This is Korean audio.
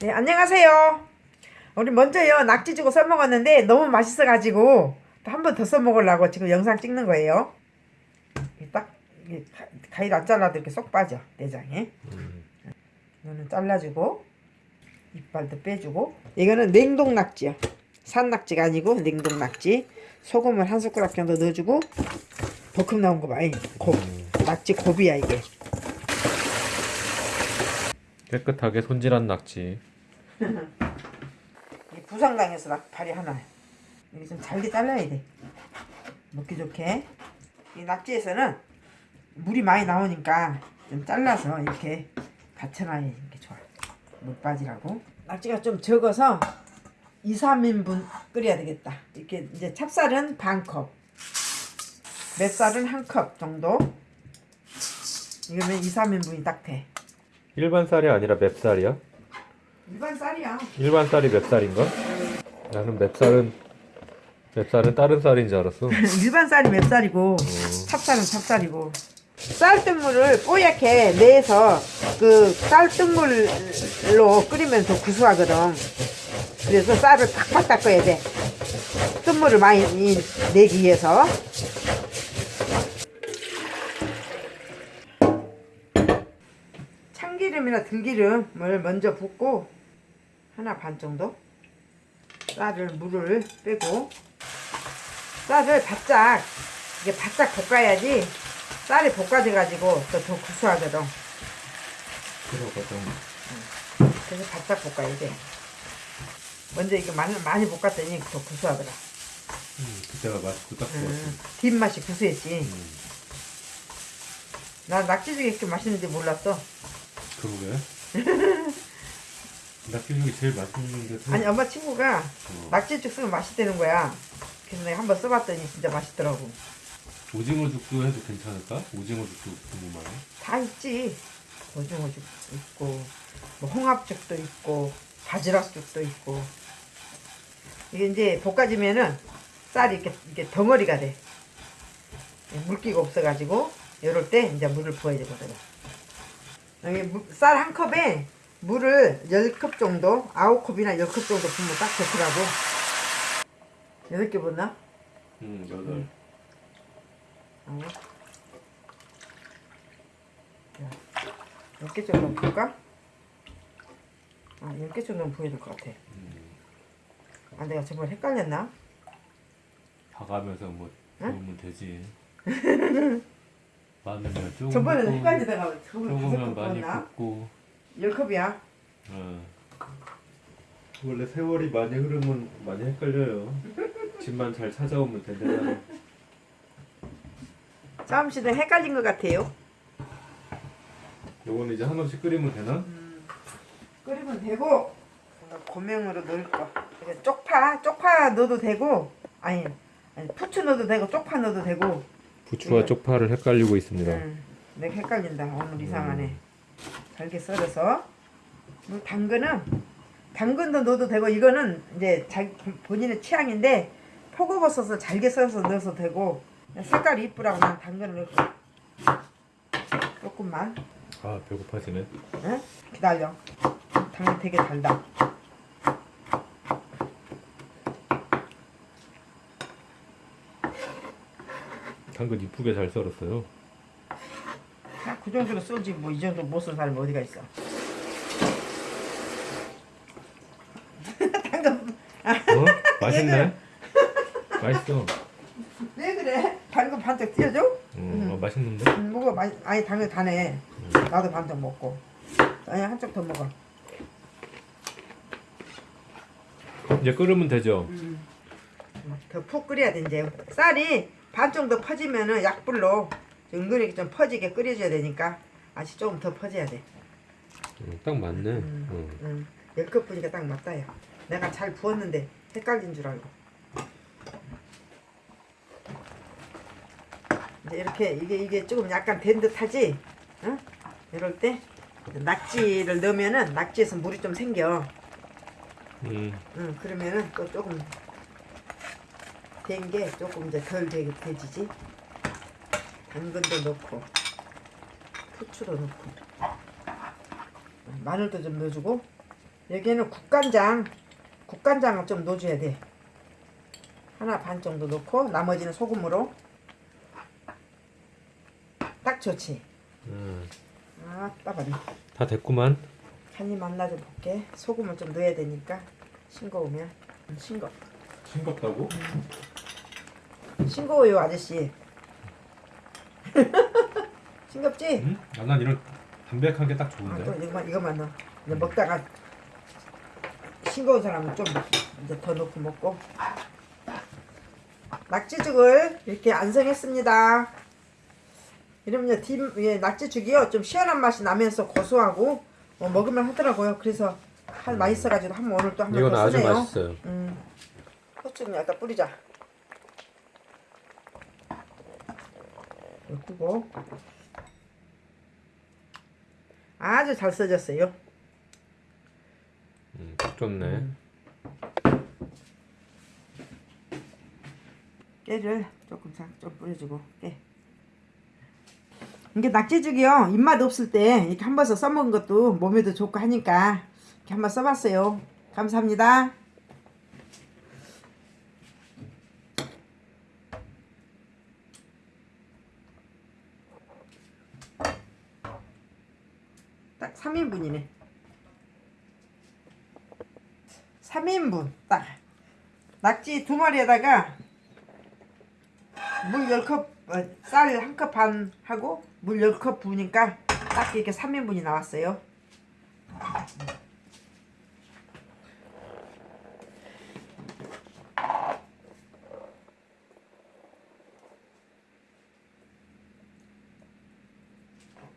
네, 안녕하세요. 우리 먼저요, 낙지 주고 써먹었는데 너무 맛있어가지고 또한번 더 써먹으려고 지금 영상 찍는 거예요. 딱, 가- 가위로 안 잘라도 이렇게 쏙 빠져, 내장에. 이거는 잘라주고, 이빨도 빼주고. 이거는 냉동 낙지요. 산 낙지가 아니고 냉동 낙지. 소금을 한 숟가락 정도 넣어주고, 볶음 나온 거 봐. 이 곱. 낙지 곱이야, 이게. 깨끗하게 손질한 낙지. 이 부상당해서 낙팔이 하나. 이게 좀 잘게 잘라야 돼. 먹기 좋게. 이 낙지에서는 물이 많이 나오니까 좀 잘라서 이렇게 받쳐놔야 이렇게 좋아. 물 빠지라고. 낙지가 좀 적어서 2, 3인분 끓여야 되겠다. 이렇게 이제 찹쌀은 반컵. 맵쌀은 한 컵 정도. 이거면 2, 3인분이 딱 돼. 일반 쌀이 아니라 맵쌀이야? 일반 쌀이야. 일반 쌀이 맵쌀인가? 나는 맵쌀은 맵쌀은 다른 쌀인 줄 알았어. 일반 쌀이 맵쌀이고 찹쌀은 찹쌀이고. 쌀뜨물을 뽀얗게 내서 그 쌀뜨물로 끓이면 더 구수하거든. 그래서 쌀을 팍팍 닦아야 돼. 뜬물을 많이 내기 위해서. 참기름이나 들기름을 먼저 붓고 하나 반 정도? 쌀을 물을 빼고. 쌀을 바짝 이게 바짝 볶아야지 쌀이 볶아져 가지고 또더 구수하거든. 그러거든. 그래서 바짝 볶아야 돼. 먼저 이거 많이, 많이 볶았더니 더 구수하더라. 음, 그때가 딱 좋았어. 음, 뒷맛이 구수했지. 음, 난 낙지죽이 이렇게 맛있는지 몰랐어. 그러게. 낙지죽이 제일 맛있는데. 아니 엄마 친구가 어. 낙지죽 쓰면 맛있다는 거야 그래서 내가 한번 써봤더니 진짜 맛있더라고 오징어죽도 해도 괜찮을까? 오징어죽도 궁금하네. 다 있지 오징어죽 있고 뭐 홍합죽도 있고 바지락죽도 있고 이게 이제 볶아지면은 쌀이 이렇게, 이렇게 덩어리가 돼 물기가 없어가지고 이럴 때 이제 물을 부어야 되거든 쌀한 컵에 물을 10컵 정도 9컵이나 10컵 정도 부으면 딱 좋더라고 8개 붓나? 음, 여덟. 어. 몇개 정도 부을까? 아, 10개 정도는 부어야 될 것 같아. 아, 내가 정말 헷갈렸나? 봐가면서 뭐 응? 부으면 되지. 많으면 조금 저번에는 붓고, 헷갈리다가 저번에 조금은 컵 많이? 붓고. 10컵이야. 어. 원래 세월이 많이 흐르면 많이 헷갈려요. 집만 잘 찾아오면 된다잖아. 싸움 씨는 헷갈린 것 같아요. 요거는 이제 한없이 끓이면 되나? 끓이면 되고 고명으로 넣을 거. 쪽파, 쪽파 넣어도 되고 아니, 아니 부추 넣어도 되고 쪽파 넣어도 되고 부추와 네. 쪽파를 헷갈리고 있습니다. 응, 내가 헷갈린다. 오늘 이상하네. 잘게 썰어서. 뭐 당근은 당근도 넣어도 되고 이거는 이제 자기 본인의 취향인데 포고버섯을 잘게 썰어서 넣어도 되고 색깔이 이쁘라고 난 당근을 넣고 조금만 아 배고파지네. 응? 기다려. 당근 되게 달다. 당근 이쁘게 잘 썰었어요. 야, 그 정도로 썰지 뭐 이 정도 못쓴 사람이 어디가 있어. 당근 어? 맛있네. 맛있어. 왜 그래? 당근 반짝 띄워줘? 음, 어, 맛있는데? 음, 먹어 많이 아니 당근 다네 나도 반쪽 먹고 아니 한쪽 더 먹어 이제 끓으면 되죠. 더푹 끓여야 돼 이제 쌀이 반 정도 퍼지면은 약불로 은근히 좀 퍼지게 끓여줘야 되니까 아직 조금 더 퍼져야 돼 음, 딱 맞네. 음. 음. 응. 열컵 부니까 딱 맞다 야 내가 잘 부었는데 헷갈린 줄 알고 이제 이렇게 이게 이게 조금 약간 된 듯하지 응? 이럴 때 낙지를 넣으면은 낙지에서 물이 좀 생겨 음. 응, 그러면은 또 조금 된 게 조금 이제 덜 되게 되지지. 당근도 넣고, 후추도 넣고, 마늘도 좀 넣어주고, 여기는 국간장 국간장을 좀 넣어줘야 돼. 하나 반 정도 넣고 나머지는 소금으로. 딱 좋지? 음, 아 따가네 다 됐구만. 간이 맛나 좀 볼게. 소금을 좀 넣어야 되니까 싱거우면. 싱거. 싱겁다고? 싱거워요 아저씨 싱겁지? 응? 아, 난 이런 담백한 게 딱 아, 좋은데. 또 이거만 이거만 넣어. 이제 먹다가 싱거운 사람은 좀 이제 더 넣고 먹고. 낙지죽을 이렇게 완성했습니다. 이러면 뒷 예, 낙지죽이요 좀 시원한 맛이 나면서 고소하고 어, 먹으면 하더라고요. 그래서 한 맛있어가지고 한번 오늘 또 한번 이건 더 아주 쓰네요. 맛있어요. 음, 후추 좀 약간 뿌리자. 넣고 아주 잘 써졌어요. 음, 딱 좋네. 깨를 조금 자- 좀 뿌려주고 깨. 이게 낙지죽이요 입맛 없을 때 이렇게 한 번서 써먹은 것도 몸에도 좋고 하니까 이렇게 한 번 써봤어요. 감사합니다. 딱 3인분이네. 3인분 딱 낙지 두 마리에다가 물 10컵, 어, 쌀한 컵 반 하고 물 10컵 부으니까 딱 이렇게 3인분이 나왔어요.